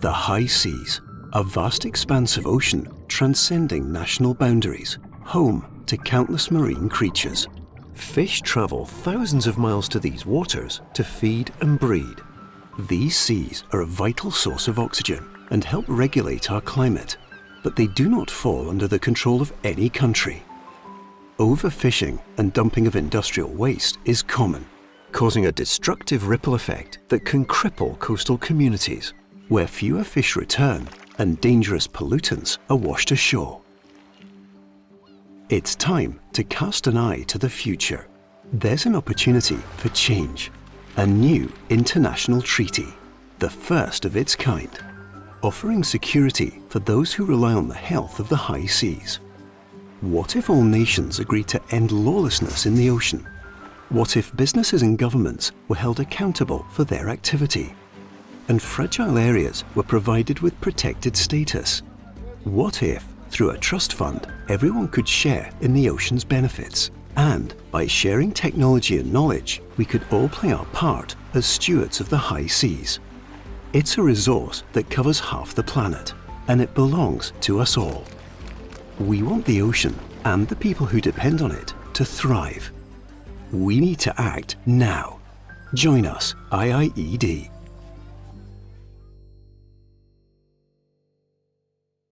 The high seas, a vast expanse of ocean transcending national boundaries, home to countless marine creatures. Fish travel thousands of miles to these waters to feed and breed. These seas are a vital source of oxygen and help regulate our climate, but they do not fall under the control of any country. Overfishing and dumping of industrial waste is common, causing a destructive ripple effect that can cripple coastal communities, where fewer fish return and dangerous pollutants are washed ashore. It's time to cast an eye to the future. There's an opportunity for change. A new international treaty, the first of its kind, offering security for those who rely on the health of the high seas. What if all nations agreed to end lawlessness in the ocean? What if businesses and governments were held accountable for their activity? And fragile areas were provided with protected status? What if through a trust fund, everyone could share in the ocean's benefits. And by sharing technology and knowledge, we could all play our part as stewards of the high seas. It's a resource that covers half the planet, and it belongs to us all. We want the ocean and the people who depend on it to thrive. We need to act now. Join us, IIED.